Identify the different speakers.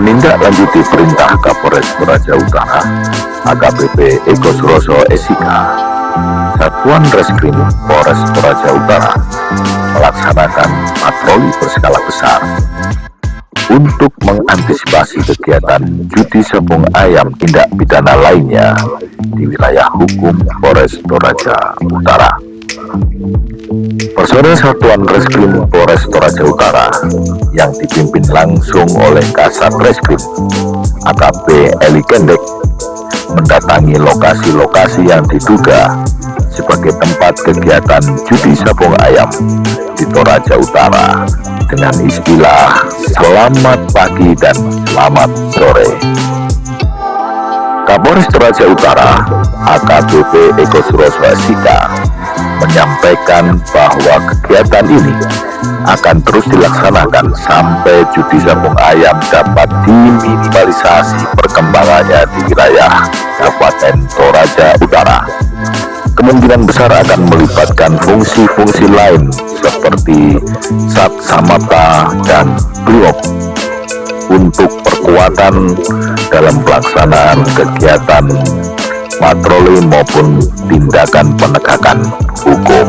Speaker 1: menindaklanjuti perintah Kapolres Toraja Utara AKBP Eko Suroso Esika Satuan Reskrim Polres Toraja Utara melaksanakan patroli berskala besar untuk mengantisipasi kegiatan judi sepung ayam tindak pidana lainnya di wilayah hukum Polres Toraja Utara. Personel Satuan Reskrim Polres Toraja Utara yang dipimpin langsung oleh Kasat Reskrim AKP Eli Kendek mendatangi lokasi-lokasi yang diduga sebagai tempat kegiatan judi sabung ayam di Toraja Utara dengan istilah selamat pagi dan selamat sore. Kapolres Toraja Utara AKBP Eko Suroswasika menyampaikan bahwa kegiatan ini akan terus dilaksanakan sampai judi sabung ayam dapat diminimalisasi perkembangannya di wilayah Kabupaten Toraja Utara. Kemungkinan besar akan melibatkan fungsi-fungsi lain seperti Sat Samata dan Brimob untuk perkuatan dalam pelaksanaan kegiatan patroli maupun tindakan penegakan hukum.